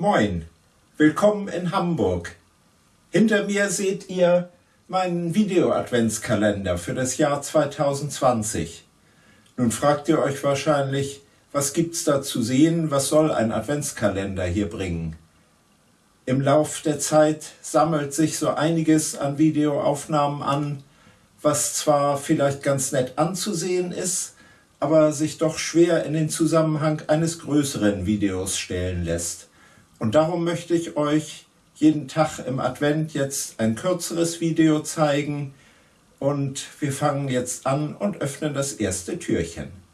Moin, willkommen in Hamburg. Hinter mir seht ihr meinen Video-Adventskalender für das Jahr 2020. Nun fragt ihr euch wahrscheinlich, was gibt's da zu sehen, was soll ein Adventskalender hier bringen? Im Lauf der Zeit sammelt sich so einiges an Videoaufnahmen an, was zwar vielleicht ganz nett anzusehen ist, aber sich doch schwer in den Zusammenhang eines größeren Videos stellen lässt. Und darum möchte ich euch jeden Tag im Advent jetzt ein kürzeres Video zeigen und wir fangen jetzt an und öffnen das erste Türchen.